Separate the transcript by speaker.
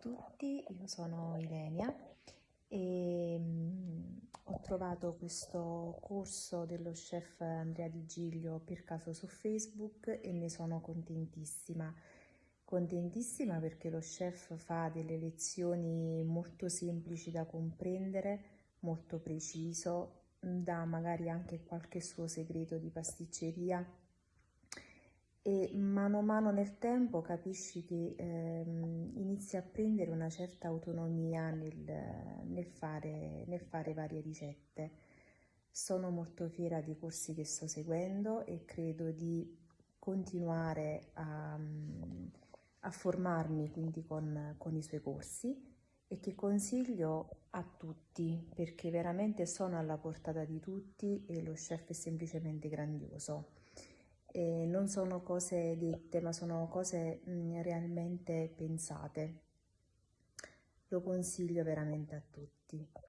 Speaker 1: tutti, io sono Ilenia e mm, ho trovato questo corso dello chef Andrea Di Giglio per caso su Facebook e ne sono contentissima. Contentissima perché lo chef fa delle lezioni molto semplici da comprendere, molto preciso, dà magari anche qualche suo segreto di pasticceria e mano a mano nel tempo capisci che ehm, inizi a prendere una certa autonomia nel, nel, fare, nel fare varie ricette. Sono molto fiera dei corsi che sto seguendo e credo di continuare a, a formarmi quindi con, con i suoi corsi e che consiglio a tutti perché veramente sono alla portata di tutti e lo chef è semplicemente grandioso e non sono cose dette, ma sono cose mh, mm, realmente pensate. Lo consiglio veramente a tutti.